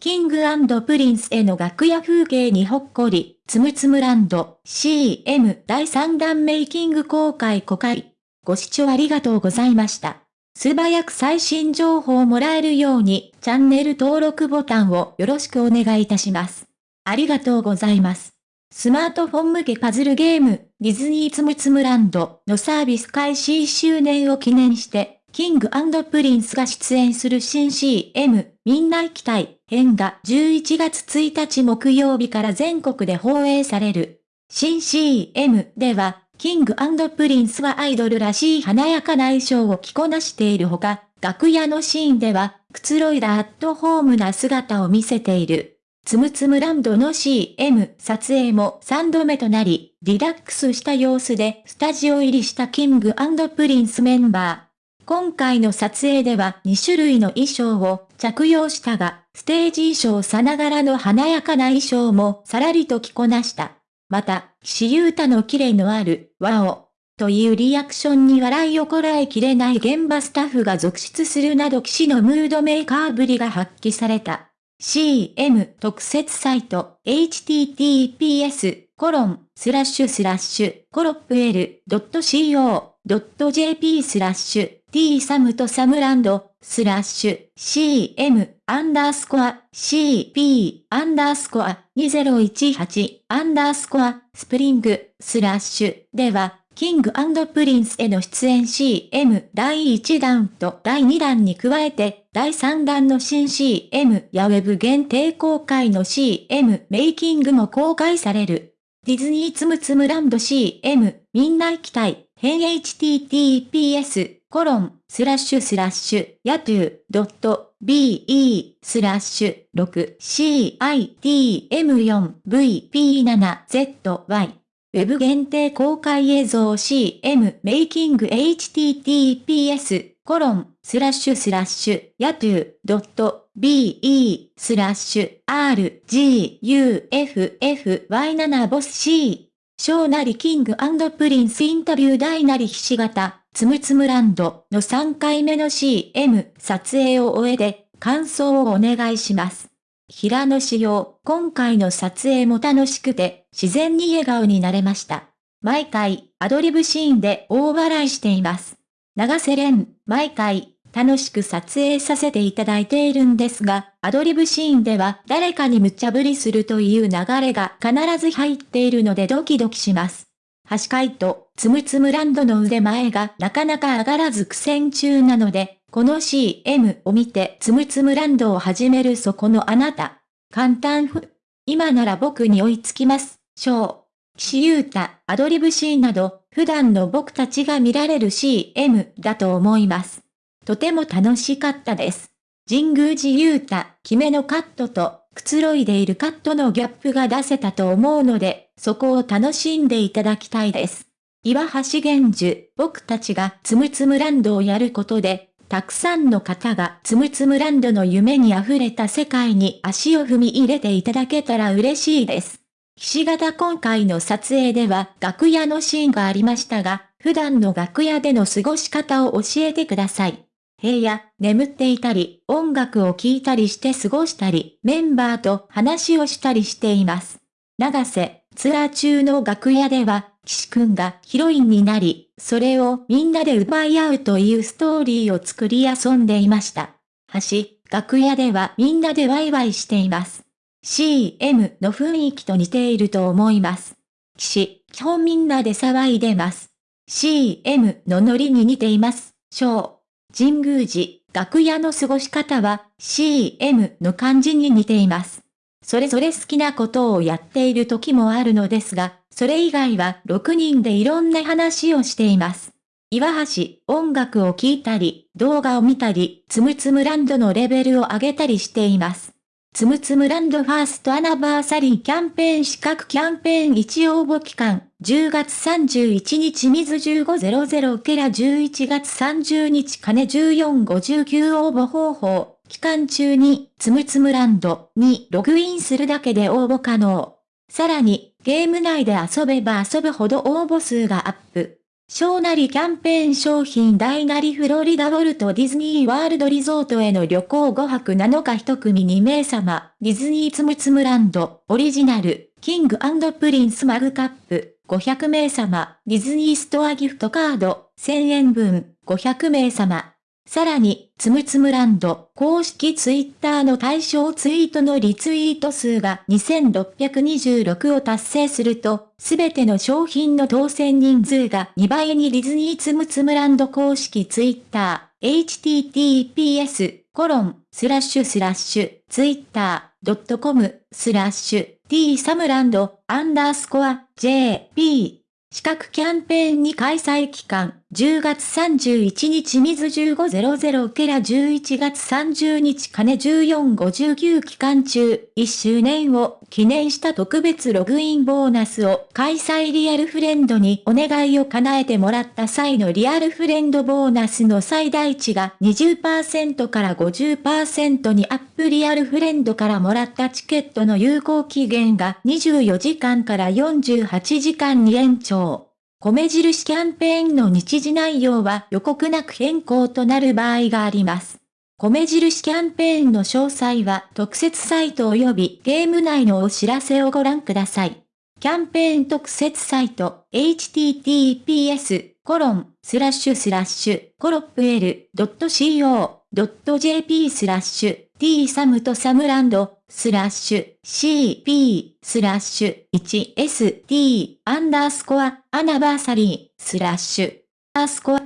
キングプリンスへの楽屋風景にほっこり、つむつむランド CM 第3弾メイキング公開公開。ご視聴ありがとうございました。素早く最新情報をもらえるように、チャンネル登録ボタンをよろしくお願いいたします。ありがとうございます。スマートフォン向けパズルゲーム、ディズニーつむつむランドのサービス開始1周年を記念して、キングプリンスが出演する新 CM、みんな行きたい編が11月1日木曜日から全国で放映される。新 CM では、キングプリンスはアイドルらしい華やかな衣装を着こなしているほか、楽屋のシーンでは、くつろいだアットホームな姿を見せている。つむつむランドの CM 撮影も3度目となり、リラックスした様子でスタジオ入りしたキングプリンスメンバー。今回の撮影では2種類の衣装を着用したが、ステージ衣装さながらの華やかな衣装もさらりと着こなした。また、岸優太の綺麗のある、ワオ、というリアクションに笑いをこらえきれない現場スタッフが続出するなど騎士のムードメーカーぶりが発揮された。CM 特設サイト https コロンスラッシュスラッシュコロップ L.co.jp スラッシュ t サムとサムランド、スラッシュ、cm、アンダースコア、cp、アンダースコア、2018、アンダースコア、スプリング、スラッシュ、では、キングプリンスへの出演 CM 第1弾と第2弾に加えて、第3弾の新 CM やウェブ限定公開の CM メイキングも公開される。ディズニーつむつむランド CM みんな行きたい。変 https コロン、スラッシュスラッシュ、ヤトゥー、ドット、be、スラッシュ、6、citm4、vp7zy。ウェブ限定公開映像 CM メイキング https コロンスラッシュスラッシュヤトゥードット be スラッシュ rguffy7 ボス C 小なりキングプリンスインタビュー大なりひし形つむつむランドの3回目の CM 撮影を終えて感想をお願いします。平野紫耀、今回の撮影も楽しくて自然に笑顔になれました。毎回アドリブシーンで大笑いしています。永瀬廉、毎回楽しく撮影させていただいているんですが、アドリブシーンでは誰かに無茶ぶりするという流れが必ず入っているのでドキドキします。橋海とつむつむランドの腕前がなかなか上がらず苦戦中なので、この CM を見てつむつむランドを始めるそこのあなた。簡単ふ。今なら僕に追いつきます。小。岸優太、アドリブシーンなど、普段の僕たちが見られる CM だと思います。とても楽しかったです。神宮寺優太、決めのカットと、くつろいでいるカットのギャップが出せたと思うので、そこを楽しんでいただきたいです。岩橋玄樹、僕たちがつむつむランドをやることで、たくさんの方がつむつむランドの夢に溢れた世界に足を踏み入れていただけたら嬉しいです。岸形今回の撮影では楽屋のシーンがありましたが、普段の楽屋での過ごし方を教えてください。部屋、眠っていたり、音楽を聴いたりして過ごしたり、メンバーと話をしたりしています。長瀬、ツアー中の楽屋では、岸くんがヒロインになり、それをみんなで奪い合うというストーリーを作り遊んでいました。橋、楽屋ではみんなでワイワイしています。CM の雰囲気と似ていると思います。岸、基本みんなで騒いでます。CM のノリに似ています。小。神宮寺、楽屋の過ごし方は CM の感じに似ています。それぞれ好きなことをやっている時もあるのですが、それ以外は6人でいろんな話をしています。岩橋、音楽を聴いたり、動画を見たり、つむつむランドのレベルを上げたりしています。つむつむランドファーストアナバーサリーキャンペーン資格キャンペーン1応募期間、10月31日水1500ケラ11月30日金1459応募方法、期間中につむつむランドにログインするだけで応募可能。さらに、ゲーム内で遊べば遊ぶほど応募数がアップ。小なりキャンペーン商品大なりフロリダウォルトディズニーワールドリゾートへの旅行5泊7日1組2名様、ディズニーツムツムランド、オリジナル、キングプリンスマグカップ、500名様、ディズニーストアギフトカード、1000円分、500名様。さらに、つむつむランド公式ツイッターの対象ツイートのリツイート数が2626を達成すると、すべての商品の当選人数が2倍にディズニーつむつむランド公式ツイッター、https コロンスラッシュスラッシュツイッター .com スラッシュ t サムランドアンダースコア jp 資格キャンペーンに開催期間10月31日水1500ケラ11月30日金1459期間中、1周年を記念した特別ログインボーナスを開催リアルフレンドにお願いを叶えてもらった際のリアルフレンドボーナスの最大値が20%から50%にアップリアルフレンドからもらったチケットの有効期限が24時間から48時間に延長。米印キャンペーンの日時内容は予告なく変更となる場合があります。米印キャンペーンの詳細は特設サイト及びゲーム内のお知らせをご覧ください。キャンペーン特設サイト https コロンスラッシュスラッシュコロップ L.co.jp スラッシュ t サムとサムランドスラッシュ cp スラッシュ 1st アンダースコアアナバーサリースラッシュアスコア